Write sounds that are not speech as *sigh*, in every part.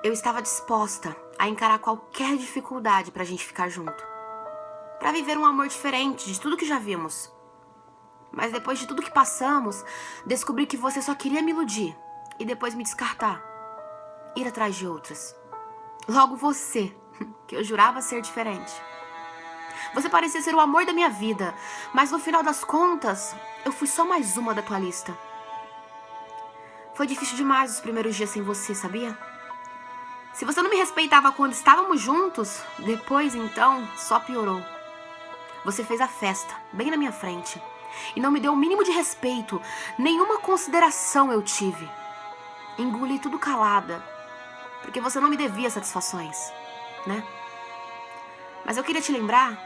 Eu estava disposta a encarar qualquer dificuldade pra gente ficar junto. Pra viver um amor diferente de tudo que já vimos. Mas depois de tudo que passamos, descobri que você só queria me iludir e depois me descartar. Ir atrás de outras. Logo você, *laughs* que eu jurava ser diferente. Você parecia ser o amor da minha vida, mas no final das contas, eu fui só mais uma da tua lista. Foi difícil demais os primeiros dias sem você, sabia? Se você não me respeitava quando estávamos juntos, depois então só piorou. Você fez a festa, bem na minha frente, e não me deu o mínimo de respeito, nenhuma consideração eu tive. Engoli tudo calada, porque você não me devia satisfações, né? Mas eu queria te lembrar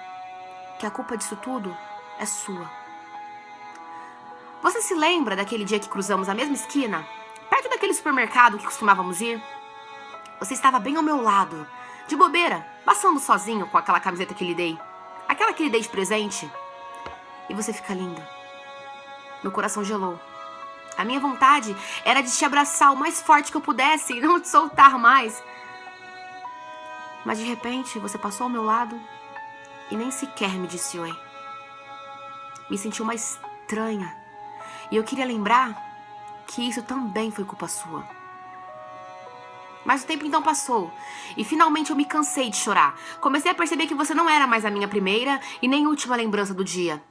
que a culpa disso tudo é sua. Você se lembra daquele dia que cruzamos a mesma esquina? Perto daquele supermercado que costumávamos ir? Você estava bem ao meu lado, de bobeira, passando sozinho com aquela camiseta que lhe dei. Aquela que lhe dei de presente. E você fica linda. Meu coração gelou. A minha vontade era de te abraçar o mais forte que eu pudesse e não te soltar mais. Mas de repente você passou ao meu lado e nem sequer me disse oi. Me senti uma estranha. E eu queria lembrar que isso também foi culpa sua. Mas o tempo então passou, e finalmente eu me cansei de chorar. Comecei a perceber que você não era mais a minha primeira e nem última lembrança do dia.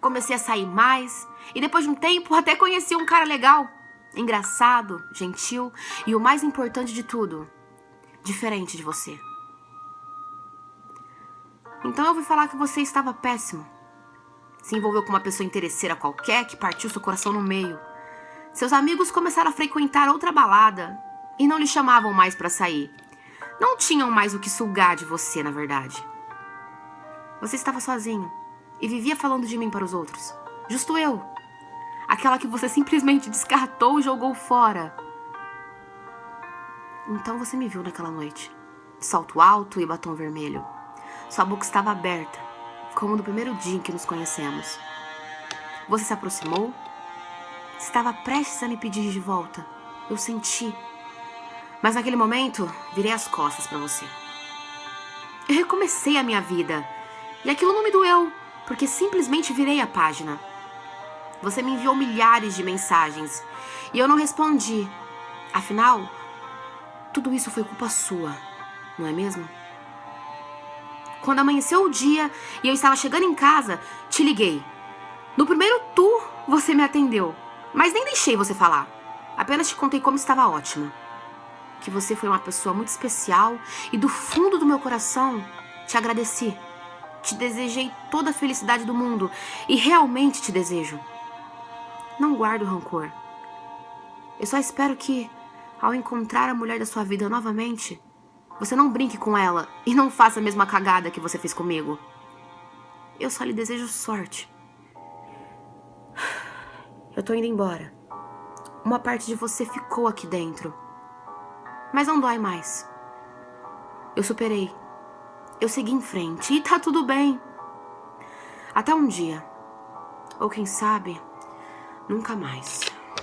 Comecei a sair mais, e depois de um tempo até conheci um cara legal, engraçado, gentil e o mais importante de tudo, diferente de você. Então eu ouvi falar que você estava péssimo. Se envolveu com uma pessoa interesseira qualquer que partiu seu coração no meio. Seus amigos começaram a frequentar outra balada e não lhe chamavam mais para sair. Não tinham mais o que sugar de você, na verdade. Você estava sozinho e vivia falando de mim para os outros. Justo eu. Aquela que você simplesmente descartou e jogou fora. Então você me viu naquela noite. Salto alto e batom vermelho. Sua boca estava aberta, como no primeiro dia em que nos conhecemos. Você se aproximou. Estava prestes a me pedir de volta. Eu senti. Mas naquele momento, virei as costas para você. Eu recomecei a minha vida. E aquilo não me doeu, porque simplesmente virei a página. Você me enviou milhares de mensagens e eu não respondi. Afinal, tudo isso foi culpa sua, não é mesmo? Quando amanheceu o dia e eu estava chegando em casa, te liguei. No primeiro tu, você me atendeu, mas nem deixei você falar. Apenas te contei como estava ótima. Que você foi uma pessoa muito especial e do fundo do meu coração te agradeci. Te desejei toda a felicidade do mundo e realmente te desejo. Não guardo rancor. Eu só espero que, ao encontrar a mulher da sua vida novamente, você não brinque com ela e não faça a mesma cagada que você fez comigo. Eu só lhe desejo sorte. Eu tô indo embora. Uma parte de você ficou aqui dentro. Mas não dói mais. Eu superei. Eu segui em frente e tá tudo bem. Até um dia. Ou quem sabe, nunca mais.